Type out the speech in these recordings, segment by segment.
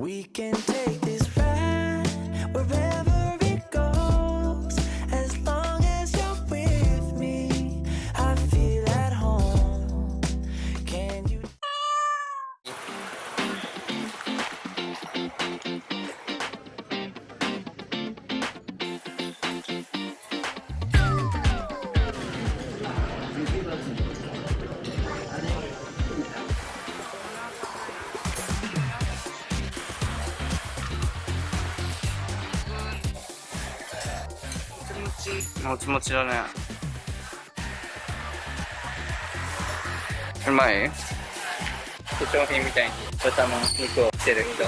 We can take this もちもちだね。うまい？化粧品みたいに豚の肉をしてる人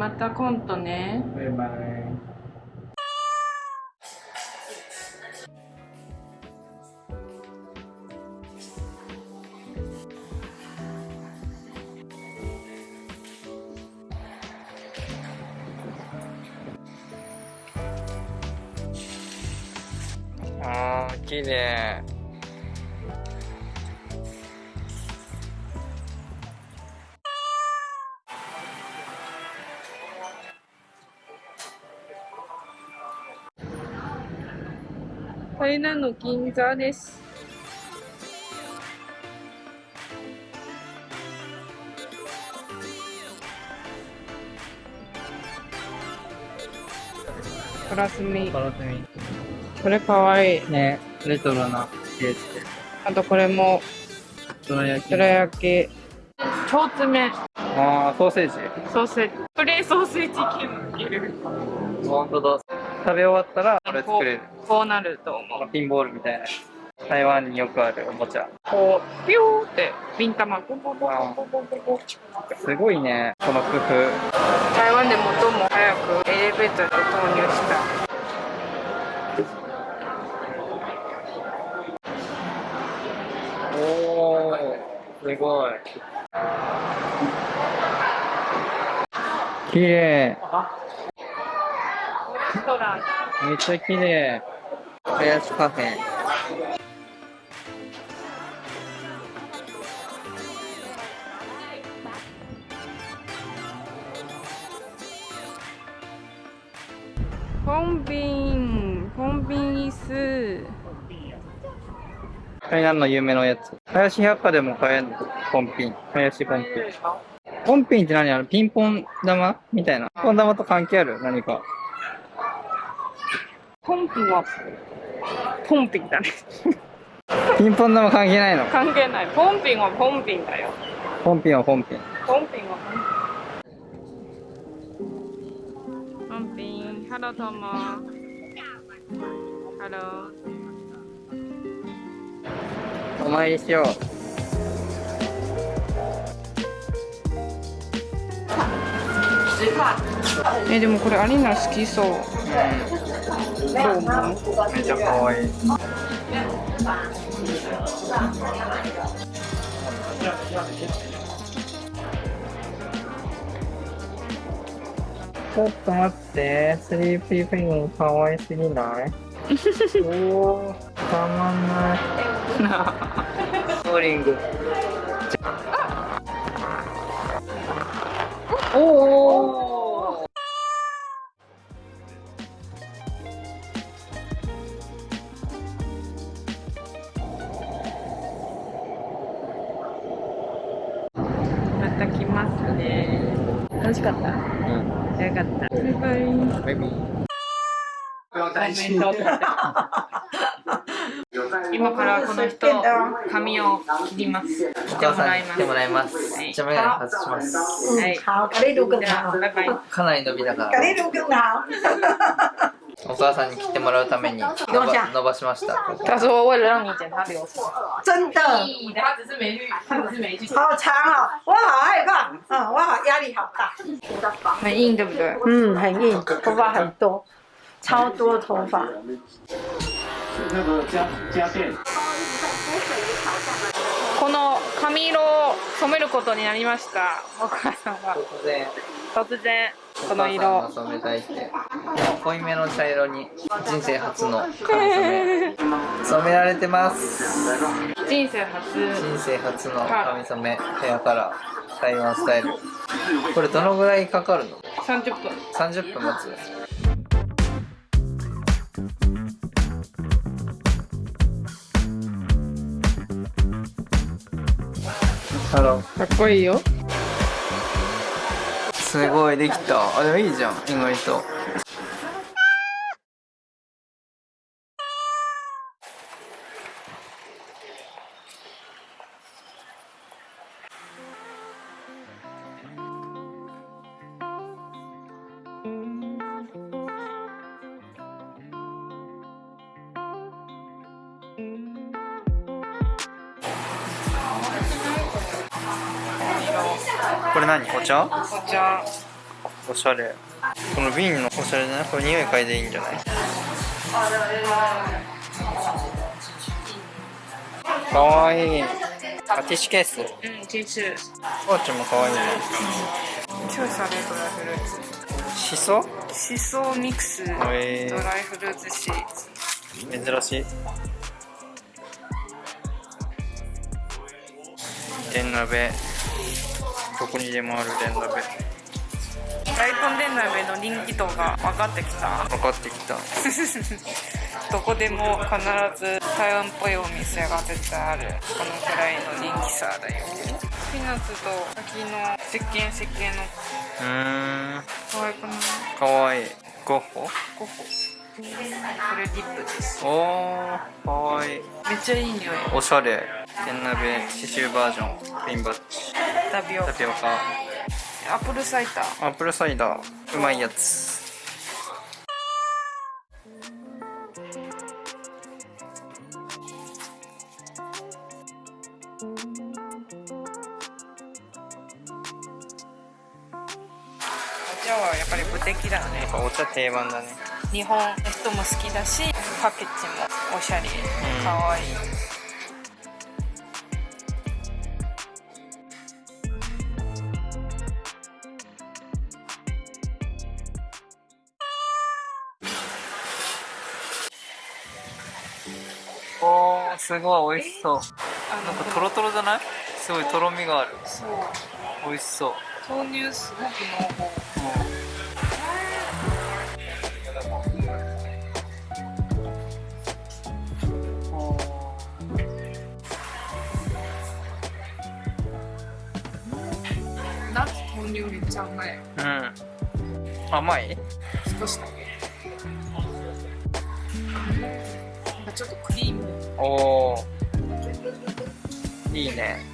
またコントね。バイバイあー、綺麗。台南の銀座です。プラスミ。ガラスミ。これかわいい。ね、レトロなケースで。あとこれも、どら焼き。どら焼き。め。あー、ソーセージ。ソーセージ。プレーソーセージ券いる。本当だ。食べ終わったら、これ作れる。こうなると思う。ピンボールみたいな。台湾によくあるおもちゃ。こう、ピューって、ビン玉、ポンポンポンポンポンポンポン。すごいね、この工夫。台湾で最も早くエレベーターで投入した。おー、すごい。綺麗。レストラン。めっちゃ綺麗。林カフェ。コンビン、コンビニ椅の有名なやつ。林百貨でも買えるの？ポンピン。林ポンピン。ポンピンって何？あのピンポン玉みたいな。ピンポン玉と関係ある？何か。ポンピンは、ポンピンだね。ピンポン玉関係ないの？関係ない。ポンピンはポンピンだよ。ポンピンはポンピン。ポンピンはポンピン。ポンピン、ハローとも。ハロー。お参りしよう。え、でもこれアリーナ好きそう。どう思うめっちゃ可愛い。ちょっと待って、スリーピーペンギン可愛すぎない？おー、たまんない。ボーリング。来ますね。楽しかった？うん。よかった。バイバイ。バイビー。コメント今からこの人髪を切ります切ってもらいますに来てもらいますはいじゃあメガネ外しますはいかなり伸びたか给ら。お母さんに切ってもらうために伸ば伸ばしました。他说为了让你剪他留长真的，他只是没去他只是没去好长哦，我好害怕，嗯，我好压力好大，很硬对不对？嗯，很硬，头发很多，超多头发。那个家家电。この髪色を染めることになりました。お母さんが突然。突然この色が染めたいって濃いめの茶色に人生初の髪染め。染められてます。人生初。人生初の髪染め。ヘアカラー。台湾スタイル。これどのぐらいかかるの？30分。30分待つ。ハローかっこいいよすごいできた。あでもいいじゃん意外と。これ何？お茶？お茶。おしゃれ。この瓶のおしゃれじゃない？これ匂い嗅いでいいんじゃない？かわい。いあティッシュケース？うんティッシュ。おーちゃんもかわいいねライフルーツ。しそしそミックス。ドライフルーツシーツ。珍しい。電鍋どこにでもある電鍋大根電鍋の人気度が分かってきた？分かってきた。どこでも必ず台湾っぽいお店が絶対ある。このくらいの人気さだよ。ピーナッツと柿の石鹸石鹸の。うーん。可愛くない？かわいいゴッホ？ゴッホ。これリップです。おーかわい。いめっちゃいい匂い。おしゃれ。電鍋刺繍バージョン。ピンバッジタピオカ。タピオカ。アップルサイダー。アップルサイダー。うまいやつ。お茶はやっぱり無敵だね。お茶定番だね。日本の人も好きだしパケッジもおしゃれ。かわいいすごい美味しそう。あなんかトロトロじゃない？すごいとろみがある。そう。美味しそう。豆乳すごく濃厚。ナッツ豆乳めっちゃ甘い。うん。甘い？少しだけちょっとクリーム。おおいいね。